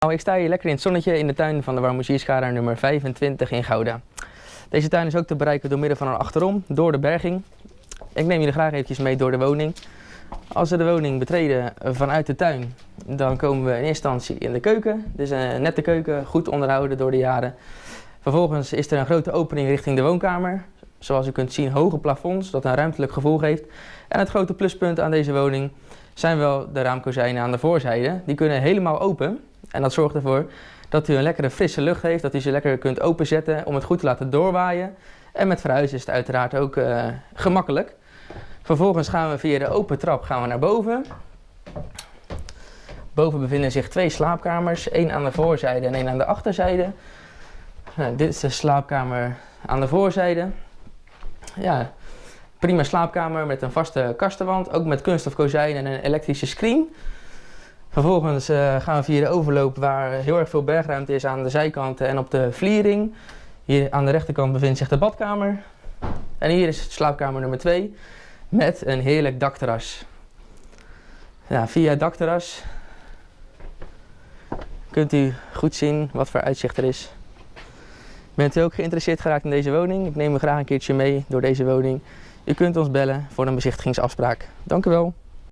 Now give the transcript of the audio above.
Nou, ik sta hier lekker in het zonnetje in de tuin van de Warmoezierschade nummer 25 in Gouda. Deze tuin is ook te bereiken door middel van een achterom, door de berging. Ik neem jullie graag eventjes mee door de woning. Als we de woning betreden vanuit de tuin, dan komen we in eerste instantie in de keuken. Dit is een nette keuken, goed onderhouden door de jaren. Vervolgens is er een grote opening richting de woonkamer. Zoals u kunt zien hoge plafonds, dat een ruimtelijk gevoel geeft. En het grote pluspunt aan deze woning zijn wel de raamkozijnen aan de voorzijde. Die kunnen helemaal open. En dat zorgt ervoor dat u een lekkere frisse lucht heeft, dat u ze lekker kunt openzetten om het goed te laten doorwaaien. En met verhuizen is het uiteraard ook uh, gemakkelijk. Vervolgens gaan we via de open trap gaan we naar boven. Boven bevinden zich twee slaapkamers, één aan de voorzijde en één aan de achterzijde. Nou, dit is de slaapkamer aan de voorzijde. Ja, prima slaapkamer met een vaste kastenwand, ook met kunststof kozijn en een elektrische screen. Vervolgens uh, gaan we via de overloop waar heel erg veel bergruimte is aan de zijkanten en op de vliering. Hier aan de rechterkant bevindt zich de badkamer. En hier is slaapkamer nummer 2 met een heerlijk dakterras. Ja, via het dakterras kunt u goed zien wat voor uitzicht er is. Bent u ook geïnteresseerd geraakt in deze woning? Ik neem u graag een keertje mee door deze woning. U kunt ons bellen voor een bezichtigingsafspraak. Dank u wel.